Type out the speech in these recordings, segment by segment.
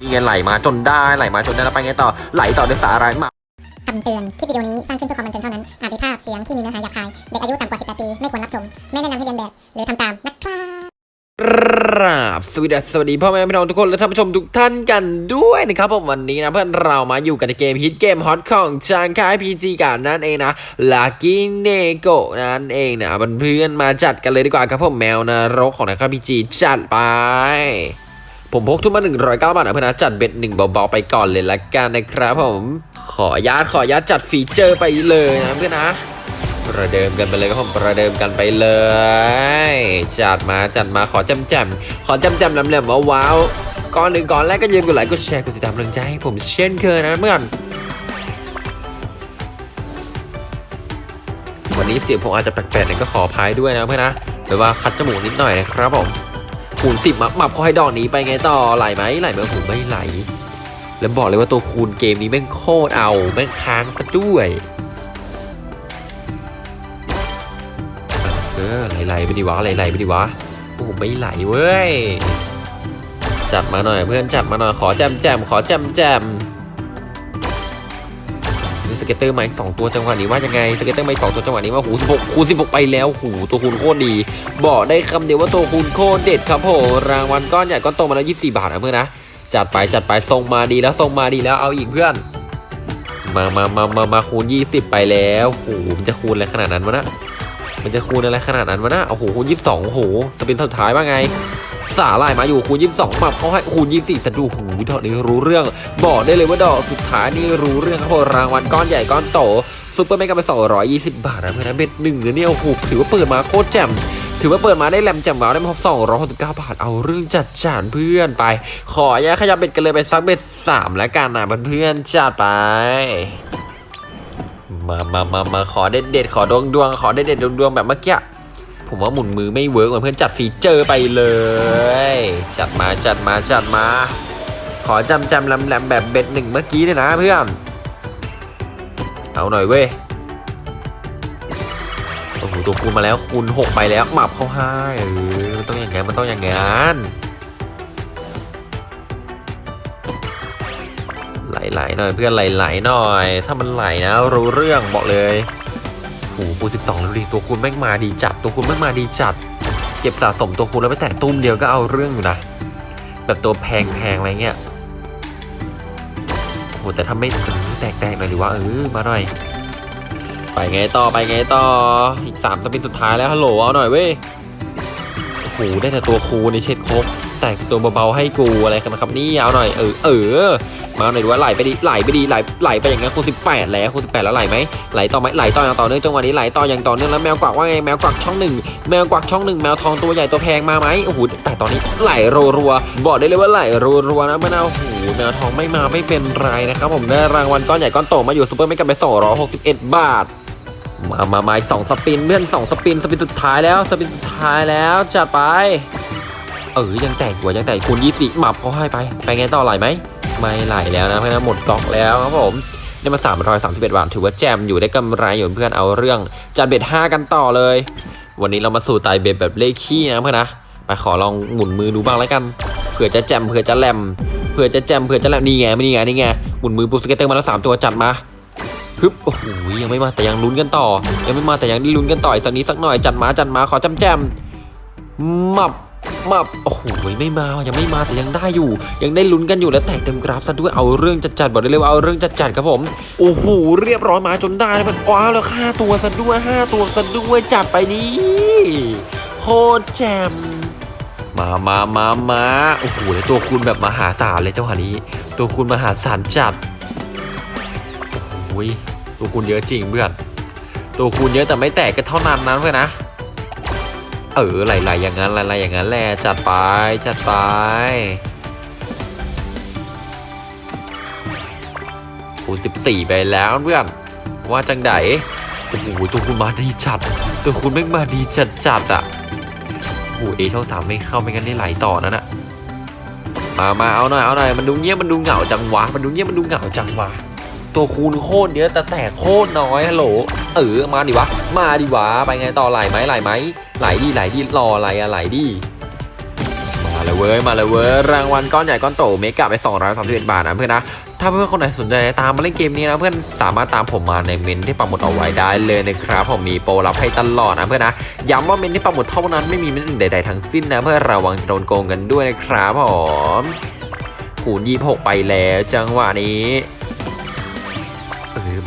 นี่ไงไหลมาจนได้ไหลมาจนได้แล้วไปไงต่อไหลต่อด้วยสาอะไรมาคำเตือน คลิปวิดีโอนี้สร้างขึ้นเพื่อความบันเทิงเท่านั้น อาจมีภาพเสียงที่มีเนื้อหาหยาบคาย เด็กอายุต่ำกว่า 18 ปี ไม่ควรรับชม ไม่แนะนำให้เลียนแบบ หรือทำตามนะครับครับสวัสดีสวัสดีพ่อแม่พี่น้องทุกคนและท่านผู้ชมทุกท่านกันด้วยนะครับผมวันนี้นะเพื่อนเรามาอยู่กันในเกมฮิตเกมฮอตของจากค่าย PG กันนั่นเองนะ Lucky Neko นั่นเองนะเพื่อนๆมาจัดกันเลยดีกว่าครับผมแมวนรกของนักค่ายพีจีจัดไป ผมพกทุนมา 109 บาทนะเพื่อนนะจัดเบ็ดหนึ่งเบาๆไปก่อนเลยละกันนะครับผมขอญาตขอญาตจัดฟีเจอร์ไปเลยนะเพื่อนนะประเดิมกันไปเลยครับผมประเดิมกันไปเลย จัดมาจัดมาขอจำแจมขอจำแจมลำเหลี่ยมว้าวก่อนหนึ่งก่อนแรกก็ยืมกดไลค์กดแชร์กดติดตามกำลังใจให้ผมเช่นเคยนะเพื่อนวันนี้เสียงผมอาจจะแปลกๆหน่อยก็ขออภัยด้วยนะเพื่อนนะหรือว่าคัดจมูกนิดหน่อยนะครับผม คูณสิบมับมับเขาให้ดอกนี้ไปไงต่อไหลไหมไหลไหมผมไม่ไหล แล้วบอกเลยว่าตัวคูณเกมนี้แม่งโคตรเอาแม่งค้างซะด้วยเออไหลๆไปดิวะไหลๆไปดิวะโอ้ไม่ไหลเว้ยจัดมาหน่อยเพื่อนจัดมาหน่อยขอแจมแจมขอแจมแจม scatter มาสองตัวจังหวะนี้ว่ายังไง scatter มาสองตัวจังหวะนี้ว่าหูสิบหกคูณสิบหกไปแล้วหูตัวคูณโคตรดี บอกได้คำเดียวว่าตัวคูณโคตรเด็ดครับผมรางวัลก้อนใหญ่ก้อนโตมาแล้วยี่สิบสี่บาทนะเพื่อนนะจัดไปจัดไปส่งมาดีแล้วส่งมาดีแล้วเอาอีกเพื่อน มามามามามาคูณยี่สิบไปแล้วโหมันจะคูณอะไรขนาดนั้นวะนะมันจะคูณอะไรขนาดนั้นวะนะโอ้โหคูณยี่สิบสองโอ้โห spin สุดท้ายว่าไง สาลายมาอยู่คูณยี่สิบสองมาเขาให้คูณยี่สิบสี่สะดูหูดอกนี้รู้เรื่อง บอกได้เลยว่าดอกสุดท้ายนี่รู้เรื่องครับรางวัลก้อนใหญ่ก้อนโต super mega ไปสองร้อยยี่สิบบาทนะเพื่อนนะ bet หนึ่งเนี่ยโอ้โหถือว่าเปิดมาโคตรแจ่มถือว่าเปิดมาได้แหลมแจ่มว้าวได้มาสองร้อยสิบเก้าบาท เอาเรื่องจัดจานเพื่อนไป ขออนุญาตขยับ bet กันเลยไปสัก bet สามแล้วกันนะเพื่อนๆจัดไปมามามามาขอเด็ดเด็ดขอดวงดวงขอเด็ดเด็ดดวงดวงแบบเมื่อกี้ ผมว่าหมุนมือไม่ work เหมือนเพื่อนจัด feature ไปเลย จัดมาจัดมาจัดมา ขอจำจำลำแหลมแบบเบ็ดหนึ่งเมื่อกี้เลยนะเพื่อน เอาหน่อยเว้ยโอ้โหตัวคูณมาแล้วคูณหกไปแล้วหมับเข้าให้เออมันต้องอย่างงั้นมันต้องอย่างงั้นไหลๆหน่อยเพื่อนไหลๆหน่อย ถ้ามันไหลนะรู้เรื่องบอกเลย หคูณสิบสองแล้วดีตัวคูณแม่งมาดีจัด ตัวคูณแม่งมาดีจัด เก็บสะสมตัวคูณแล้วไปแต่ตุ้มเดียวก็เอาเรื่องอยู่นะ แบบตัวแพงๆอะไรเงี้ยโอ้โหแต่ถ้าไม่แตกแตกๆหน่อยหรือว่าเออมาหน่อย ไปไงต่อไปไงต่อ อีกสามสปินสุดท้ายแล้วฮัลโหลเอาหน่อยเว้ย หได้แต่ตัวคูในเช็ดครบแต่ตัวเบาๆให้กูอะไรกันนะครับนี่เอาหน่อยเออเออมาหน่อยดูว่าไหลไปดีไหลไปดีไหลไหลไปอย่างงั้นคูณสิบแปดแล้วคูณสิบแปดแล้วไหลไหมไหลต่อไหมไหลต่ออย่างต่อเนื่องจังหวะนี้ไหลต่ออย่างต่อเนื่องแล้วแมวกวักว่าไงแมวกวักช่องหนึ่งแมวกวักช่องหนึ่งแมวทองตัวใหญ่ตัวแพงมาไหมโอ้โหแต่ตอนนี้ไหลรัวๆบอกได้เลยว่าไหลรัวๆนะมะนาวโอ้โหแมวทองไม่มาไม่เป็นไรนะครับผมได้รางวัลก้อนใหญ่ก้อนโตมาอยู่ซูเปอร์ไม่กันไปสองร้อยหกสิบเอ็ดบาท มามามาสองสปินเพื่อนสองสปินสปินสุดท้ายแล้วสปินสุดท้ายแล้วจัดไป เออยังแตกกว่ายังแตกคูณยี่สิบหมับเขาให้ไป ไปไงต่อไหลไหมไม่ไหลแล้วนะเพราะฉะนั้นหมดก๊อกแล้วครับผมได้มา3 3 1บาทถือว่าแจมอยู่ได้กำไรอยู่เพื่อนเอาเรื่องจัด bet 5กันต่อเลย วันนี้เรามาสไตล์ bet แบบเลขคี่นะเพื่อนนะไปขอลองหมุนมือดูบ้างแล้วกันเผื่อจะแจมเผื่อจะแหลมเผื่อจะแจมเผื่อจะแหลมนี่ไงนี่ไงนี่ไงหมุนมือปุ๊บ scatter มาแล้วสามตัวจัดมา ฮึบโอ้โหยังไม่มาแต่ยังลุ้นกันต่อ ยังไม่มาแต่ยังได้ลุ้นกันต่ออีกสักนิดสักหน่อยจัดมาจัดมาขอจำแจมมับมาโอ้โหไม่มายังไม่มาแต่ยังได้อยู่ ยังได้ลุ้นกันอยู่และแตกเต็มกราฟซะด้วยเอาเรื่องจัดจัดๆบอกได้เลยว่าเอาเรื่องจัดจัดๆครับผมโอ้โหเรียบร้อยมาจนได้มันว้าวแล้วค่าตัวซะด้วยห้าตัวซะด้วยจัดไปนี่โคตรแจมมามามามาโอ้โหแล้วตัวคูณแบบมหาศาลเลยเจ้าหานี้ ตัวคูณมหาศาลจัดโอ้โห ตัวคูณเยอะจริงเพื่อน ตัวคูณเยอะแต่ไม่แตกก็เท่านั้นนั้นเพื่อนนะ เออไหลๆอย่างนั้นไหลๆอย่างนั้นแหละจัดไปจัดไปโอ้สิบสี่ไปแล้วเพื่อน ว่าจังไดโอ้โหตัวคุณมาดีจัด ตัวคุณไม่มาดีจัดจัดอะโอ้เอช่องสามไม่เข้าไม่งั้นได้ไหลต่อนั่นอะมามาเอาหน่อยเอาหน่อยมันดูเงียบมันดูเหงาจังวะมันดูเงียบมันดูเหงาจังวะ ตัวคูณโคตรเยอะแต่แตกโคตรน้อยฮัลโหลเออมาดิวะ มาดิวะ ไปไงต่อไหลไหมไหลไหมไหลดีไหลดีรออะไรอะไหลดีมาเลยเว้ยมาเลยเว้ยรางวัลก้อนใหญ่ก้อนโตเมกะไป231บาทนะเพื่อนนะถ้าเพื่อนคนไหนสนใจตามมาเล่นเกมนี้นะเพื่อนสามารถตามผมมาในเมนที่ปักหมุดเอาไว้ได้เลยนะครับผมมีโปรรับให้ตลอดนะเพื่อนนะย้ำว่าเมนที่ปักหมุดเท่านั้นไม่มีเมนอื่นใดๆทั้งสิ้นนะเพื่อระวังจะโดนโกงกันด้วยนะครับผมคูณ26 ไปแล้วจังหวะนี้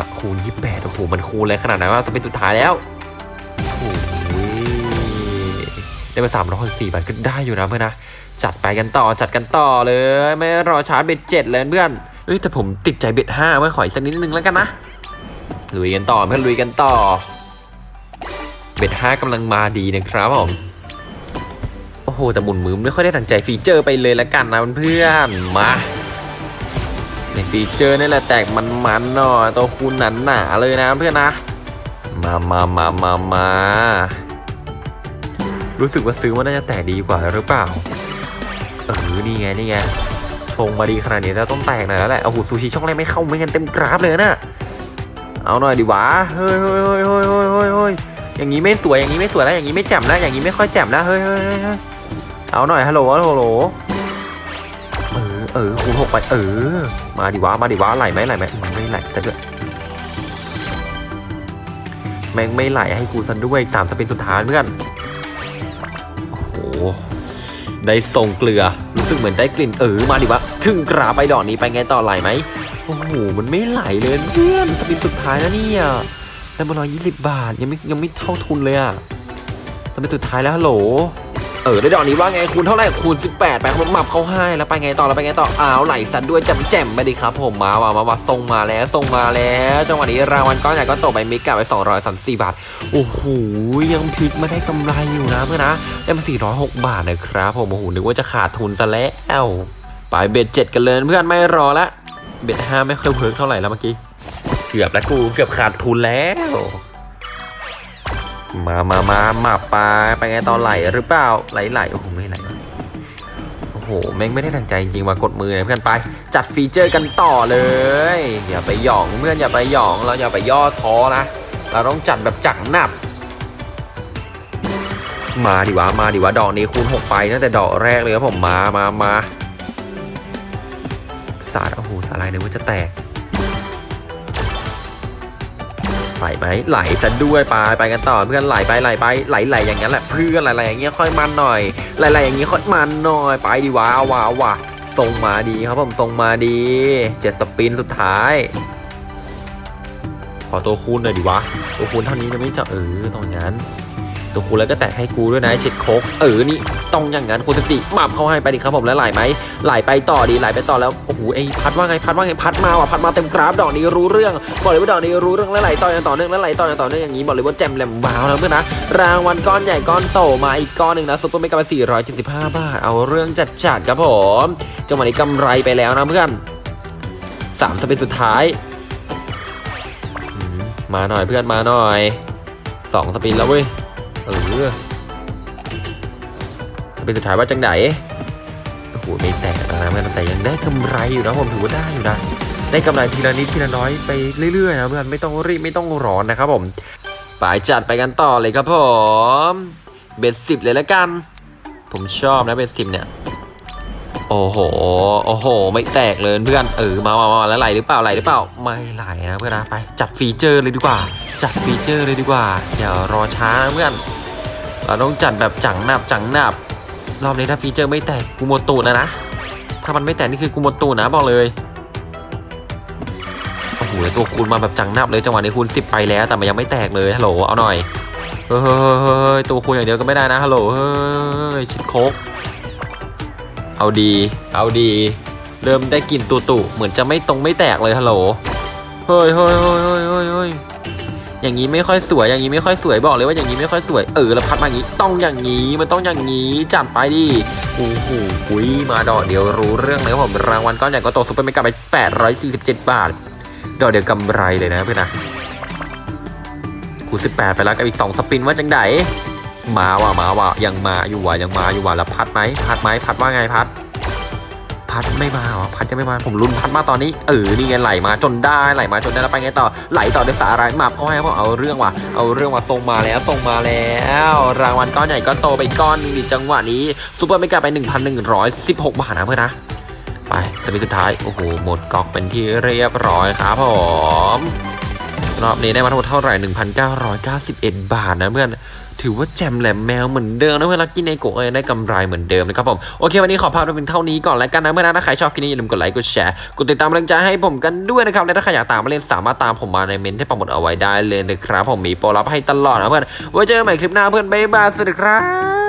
ออแบบคูณ28โอ้โหมันคูณเลยขนาดนั้นว่าจะเป็นสุดท้ายแล้วโอ้ยได้มา364บาทก็ได้อยู่นะเพื่อนนะจัดไปกันต่อจัดกันต่อเลย ไม่รอช้าจัด bet เจ็ดเลยเพื่อนเอ้ยแต่ผมติดใจ bet ห้าไว้ขออีกสักนิดนึงแล้วกันนะลุยกันต่อเพื่อนลุยกันต่อ bet ห้ากำลังมาดีนะครับผมโอ้โหแต่หมุนมือไม่ค่อยได้ดังใจ feature ไปเลยละกันนะเพื่อนมา feature นี่แหละแตกมันๆหน่อยตัวคูณหนาๆเลยนะเพื่อนนะ มามามามามารู้สึกว่าซื้อว่าน่าจะแตกดีกว่าหรือเปล่า เออ นี่ไง นี่ไง ชงมาดีขนาดนี้แล้วต้องแตกหน่อยแล้วแหละโอ้โหซูชิช่องแรกไม่เข้าไม่งั้นเต็มกราฟเลยนะ เอาหน่อยดิวะ เฮ้ยเฮ้ยเฮ้ยเฮ้ยเฮ้ยเฮ้ยเฮ้ยอย่างนี้ไม่สวย อย่างนี้ไม่สวยแล้ว อย่างนี้ไม่แจ่มแล้ว อย่างนี้ไม่ค่อยแจ่มแล้ว เฮ้ยเฮ้ยเฮ้ยเอาหน่อย ฮัลโหล ฮัลโหล เออคูณหกไปเออ มาดิวะมาดิวะไหลไหมไหลไหมมันไม่ไหลแต่ด้วยแม่งไม่ไหลให้กูซะด้วยสามสปินสุดท้ายเพื่อนโอ้โหได้ส่งเกลือรู้สึกเหมือนได้กลิ่นเออมาดิวะถึงกราไปดอกนี้ไปไงต่อไหลไหมโอ้โหมันไม่ไหลเลยเพื่อนสปินสุดท้ายแล้วเนี่ยได้มาร้อยยี่สิบบาทยังไม่ยังไม่เท่าทุนเลยอะสปินสุดท้ายแล้วฮัลโหล เออได้ดอกนี้ว่าไงคูณเท่าไหร่คูณ18ไปครับมับเขาให้แล้วไปไงต่อแล้วไปไงต่ออ้าวไหลสันด้วยจำแจ่มไปดิครับผมมาว่ามาว่าส่งมาแล้วส่งมาแล้วจังหวะนี้รางวัลก้อนใหญ่ก็ตกไปมิกะไป234บาทโอ้โหยังพลิกมาได้กำไรอยู่นะเพื่อนนะได้มา406 บาทนะครับผมโอ้โหนึกว่าจะขาดทุนซะแล้วไป bet เจ็ดกันเลยเพื่อนไม่รอละ bet ห้าไม่ค่อย work เท่าไหร่แล้วเมื่อกี้เกือบแล้วกูเกือบขาดทุนแล้ว มามามามาปลาไปไงตอนไหลหรือเปล่าไหลไหลโอ้โหไม่ไหลโอ้โหแม่งไม่ได้ดังใจจริงว่ากดมือเลยเพื่อนไป จัด feature กันต่อเลย อย่าไปหยองเพื่อนอย่าไปหยองเราอย่าไปย่อท้อนะเราต้องจัดแบบจังหนับ มาดิวะมาดิวะดอกนี้คูณหกไปตั้งแต่ดอกแรกเลยครับผมมามามาสาดโอ้โหสาลายนึกว่าจะแตก ไหลไหมไหลซะด้วยไปไปกันต่อเพื่อนไหลไปไหลไปไหลไหลอย่างนั้นแหละเพื่อนไหลไหลอย่างเงี้ยค่อยมันหน่อยไหลไหลอย่างเงี้ยค่อยมันหน่อยไปดีวะเอาวะเอาวะส่งมาดีครับผมส่งมาดีเจ็ดสปินสุดท้าย ขอตัวคูณหน่อยดิวะตัวคูณเท่านี้จะไม่จะเออตรงนั้น ตัวคูแล้วก็แตะให้กูด้วยนะเช็ดโคกเออนี่ต้องอย่างนั้นคุณสติมาบเข้าให้ไปดิครับผมแล้วไหลไหมไหลไปต่อดีไหลไปต่อแล้วโอ้โหไอ้พัดว่าไงพัดว่าไงพัดมาว่ะพัดมาเต็มกราฟดอกนี้รู้เรื่องบอกเลยว่าดอกนี้รู้เรื่องแล้วไหลต่ออย่างต่อเนื่องแล้วไหลต่ออย่างต่อเนื่องอย่างนี้บอกเลยว่าแจมแหลมบ้าวนะเพื่อนนะรางวัลก้อนใหญ่ก้อนโตมาอีกก้อนหนึ่งนะซุปเปอร์เมกะ475บาทเอาเรื่องจัดจัดๆครับผมจังหวะนี้กำไรไปแล้วนะเพื่อนสามสเปนสุดท้ายมมาหน่อยเพื่อนมาหน่อยสองสปินแล้วเว้ย เออเป็นสุดท้ายว่าจังไหนโอ้โหไม่แตกนะเพื่อนแต่ยังได้กำไรอยู่นะผมถือว่าได้อยู่นะได้กำไรทีละนิดทีละน้อยไปเรื่อยๆนะเพื่อนไม่ต้องรีบไม่ต้องร้อนนะครับผมไปจัดไปกันต่อเลยครับผมเบ็ดสิบเลยละกัน ผมชอบนะเบ็ดสิบเนี่ย โอ้โห โอ้โห ไม่แตกเลยเพื่อน เออ มามามาแล้วไหลหรือเปล่าไหลหรือเปล่า ไม่ไหลนะเพื่อนนะไป จัดฟีเจอร์เลยดีกว่า จัดฟีเจอร์เลยดีกว่า อย่ารอช้านะเพื่อน เราต้องจัดแบบจังหนับจังหนับ รอบนี้ถ้าฟีเจอร์ไม่แตกกูหมตูนะนะ ถ้ามันไม่แตกนี่คือกูหมตูนะบอกเลย โอ้โหตัวคูณมาแบบจังหนับเลยจังหวะนี้คูณสิบไปแล้ว แต่มันยังไม่แตกเลย ฮัลโหล เอาหน่อย เฮ้ยเฮ้ยเฮ้ยเฮ้ยตัวคูณอย่างเดียวก็ไม่ได้นะ ฮัลโหล เฮ้ย ชิดโคก เอาดี เอาดี เริ่มได้กลิ่นตุตุเหมือนจะไม่ตรงไม่แตกเลยฮัลโหล เฮ้ยเฮ้ยเฮ้ยเฮ้ยเฮ้ยเฮ้ยอย่างนี้ไม่ค่อยสวย อย่างนี้ไม่ค่อยสวยบอกเลยว่าอย่างนี้ไม่ค่อยสวย เออแล้วพัดมาอย่างนี้ ต้องอย่างนี้ มันต้องอย่างนี้จัดไปดิโอ้โหคุยมาดอกเดียวรู้เรื่องเลยครับผม รางวัลก้อนใหญ่ก็โตซุปเปอร์เมกะไป 847 บาท ดอกเดียวกำไรเลยนะเพื่อนนะกู18ไปแล้วกับอีก2 spin ว่าจังได มาว่ะมาว่ะยังมาอยู่ว่ะยังมาอยู่ว่ะแล้วพัดไหมพัดไหมพัดว่าไงพัด พัดไม่มาหรอพัดจะไม่มาผมลุ้นพัดมาตอนนี้เออนี่ไงไหลมาจนได้ไหลมาจนได้แล้วไปไงต่อไหลต่อด้วยสาอะไรมาเพราะให้ผมเอาเรื่องว่ะเอาเรื่องว่ะส่งมาแล้วส่งมาแล้ว รางวัลก้อนใหญ่ก็โตไปก้อนนึงดิจังหวะนี้ super mega ไป 1,116 บาทนะเพื่อนนะไปสปินสุดท้ายโอ้โหหมดก๊อกเป็นที่เรียบร้อยครับผมรอบนี้ได้มาทั้งหมดเท่าไหร่ 1,991 บาทนะเพื่อน ถือว่าแจมแหลมแมวเหมือนเดิมนะเพื่อนลักกี้ในโกะเอได้กำไรเหมือนเดิมนะครับผมโอเควันนี้ขอพาไปเป็นเท่านี้ก่อนแล้วกันนะเพื่อนนะถ้าใครชอบคลิปนี้อย่าลืมกดไลค์กดแชร์กดติดตามกำลังใจให้ผมกันด้วยนะครับและถ้าใครอยากตามมาเล่นสามารถตามผมมาในเมนที่ปักหมุดเอาไว้ได้เลยนะครับผมมีโปรลับให้ตลอดนะเพื่อนไว้เจอกันใหม่คลิปหน้าเพื่อนบ๊ายบายสวัสดีครับ